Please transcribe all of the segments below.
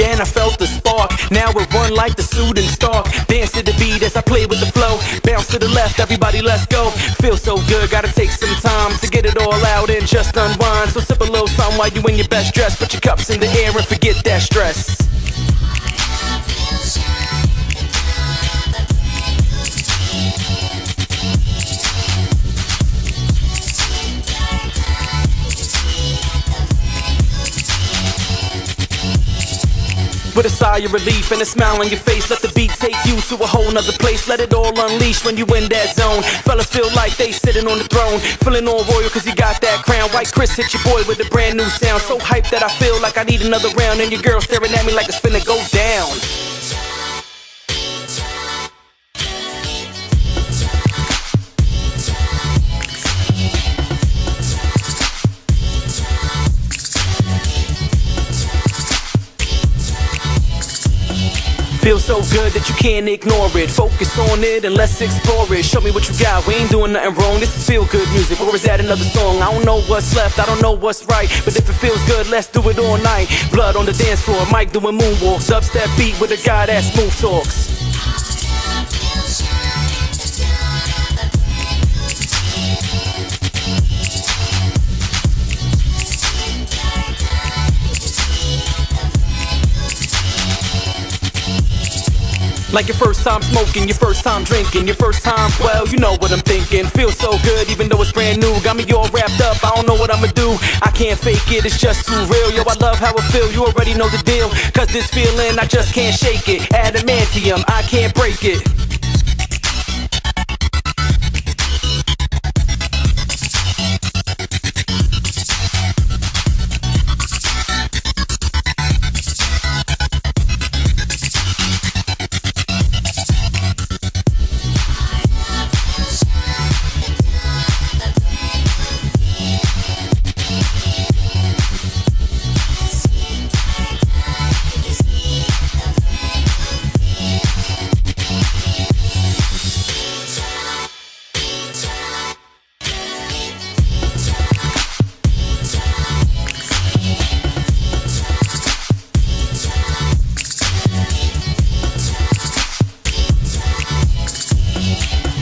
Heard the beat and I felt the spark. Now it run like the shooting star. Dance to the beat as I play with the flow. Bounce to the left, everybody let's go. Feel so good, gotta take some time to get it all out and just unwind. So sip a little something while you in your best dress. Put your cups in the air and forget that stress. With a sigh of relief and a smile on your face, let the beat take you to a whole nother place. Let it all unleash when you in that zone. Fellas feel like they sitting on the throne, feeling all royal cause you got that crown. White Chris hit your boy with a brand new sound. So hyped that I feel like I need another round. And your girl staring at me like it's finna go down. Feels so good that you can't ignore it. Focus on it and let's explore it. Show me what you got. We ain't doing nothing wrong. This is feel good music. Or is that another song? I don't know what's left. I don't know what's right. But if it feels good, let's do it all night. Blood on the dance floor. Mike doing moonwalks. Dubstep beat with a guy that smooth talks. Like your first time smoking, your first time drinking, your first time, well, you know what I'm thinking. Feels so good, even though it's brand new. Got me all wrapped up, I don't know what I'ma do. I can't fake it, it's just too real. Yo, I love how it feel, you already know the deal. Cause this feeling, I just can't shake it. Adamantium, I can't break it.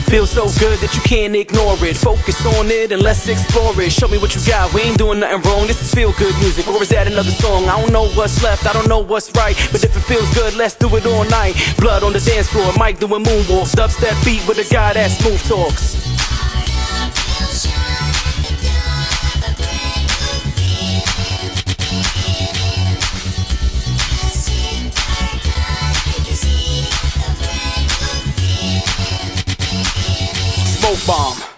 Feels so good that you can't ignore it. Focus on it and let's explore it. Show me what you got. We ain't doing nothing wrong. This is feel good music. Or is that another song? I don't know what's left. I don't know what's right. But if it feels good, let's do it all night. Blood on the dance floor. Mike doing moonwalks. Dubstep beat with a guy that smooth talks. bomb.